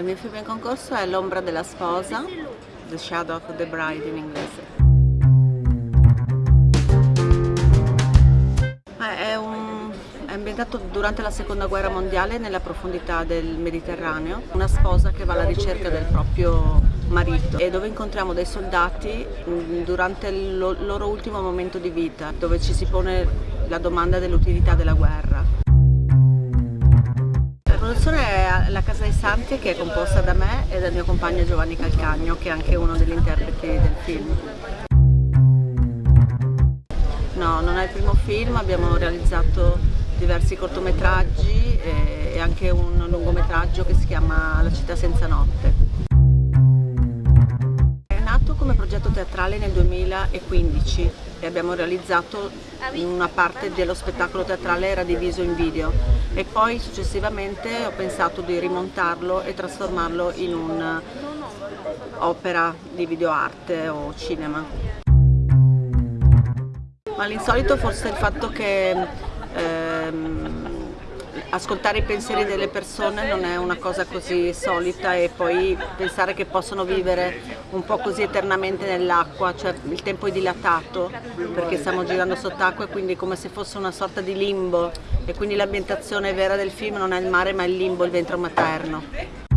Il mio film in concorso è L'ombra della sposa, The Shadow of the Bride in inglese. È, un, è ambientato durante la seconda guerra mondiale nella profondità del Mediterraneo, una sposa che va alla ricerca del proprio marito e dove incontriamo dei soldati mm, durante il loro ultimo momento di vita, dove ci si pone la domanda dell'utilità della guerra produzione è La Casa dei Santi che è composta da me e dal mio compagno Giovanni Calcagno che è anche uno degli interpreti del film. No, non è il primo film, abbiamo realizzato diversi cortometraggi e anche un lungometraggio che si chiama La città senza notte. Teatrale nel 2015 e abbiamo realizzato una parte dello spettacolo teatrale era diviso in video e poi successivamente ho pensato di rimontarlo e trasformarlo in un'opera di videoarte o cinema. Ma l'insolito forse è il fatto che ehm, ascoltare i pensieri delle persone non è una cosa così solita e poi pensare che possono vivere un po' così eternamente nell'acqua, cioè il tempo è dilatato perché stiamo girando sott'acqua e quindi come se fosse una sorta di limbo. E quindi l'ambientazione vera del film non è il mare ma il limbo, il ventre materno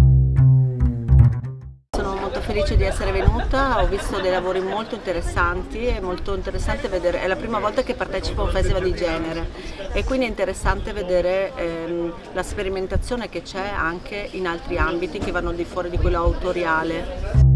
felice di essere venuta, ho visto dei lavori molto interessanti, è molto interessante vedere, è la prima volta che partecipo a un festival di genere e quindi è interessante vedere ehm, la sperimentazione che c'è anche in altri ambiti che vanno di fuori di quello autoriale.